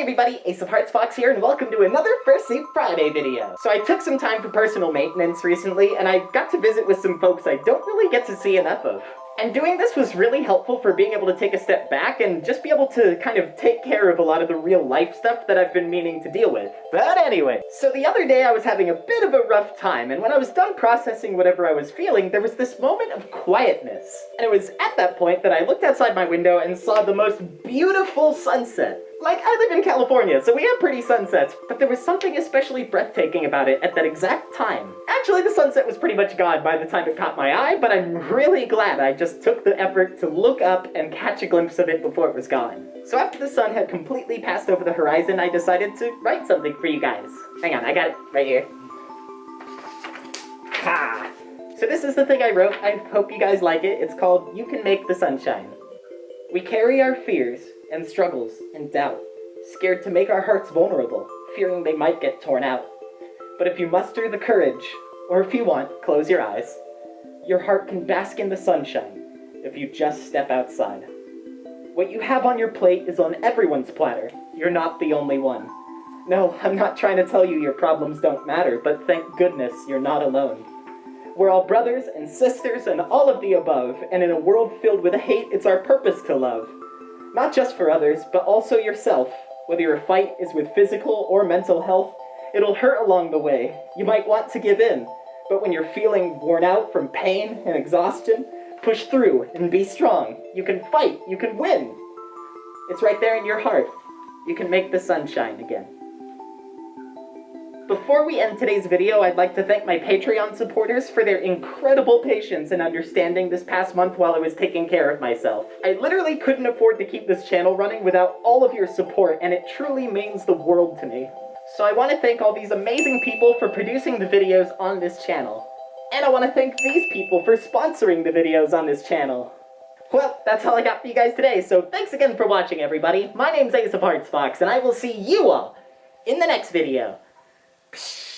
Hey everybody, Ace of Hearts Fox here, and welcome to another Fursuit Friday video. So I took some time for personal maintenance recently, and I got to visit with some folks I don't really get to see enough of. And doing this was really helpful for being able to take a step back and just be able to kind of take care of a lot of the real life stuff that I've been meaning to deal with. But anyway, so the other day I was having a bit of a rough time, and when I was done processing whatever I was feeling, there was this moment of quietness. And it was at that point that I looked outside my window and saw the most beautiful sunset. Like, I live in California, so we have pretty sunsets, but there was something especially breathtaking about it at that exact time. Actually, the sunset was pretty much gone by the time it caught my eye, but I'm really glad I just took the effort to look up and catch a glimpse of it before it was gone. So after the sun had completely passed over the horizon, I decided to write something for you guys. Hang on, I got it right here. Ha! So this is the thing I wrote. I hope you guys like it. It's called You Can Make the Sunshine. We carry our fears and struggles and doubt, scared to make our hearts vulnerable, fearing they might get torn out. But if you muster the courage, or if you want, close your eyes, your heart can bask in the sunshine if you just step outside. What you have on your plate is on everyone's platter. You're not the only one. No, I'm not trying to tell you your problems don't matter, but thank goodness you're not alone. We're all brothers and sisters and all of the above, and in a world filled with hate, it's our purpose to love. Not just for others, but also yourself. Whether your fight is with physical or mental health, it'll hurt along the way. You might want to give in, but when you're feeling worn out from pain and exhaustion, push through and be strong. You can fight, you can win. It's right there in your heart. You can make the sun shine again. Before we end today's video, I'd like to thank my Patreon supporters for their incredible patience and understanding this past month while I was taking care of myself. I literally couldn't afford to keep this channel running without all of your support, and it truly means the world to me. So I want to thank all these amazing people for producing the videos on this channel. And I want to thank these people for sponsoring the videos on this channel. Well, that's all I got for you guys today, so thanks again for watching, everybody. My name's Ace of Hearts Fox, and I will see you all in the next video. Psh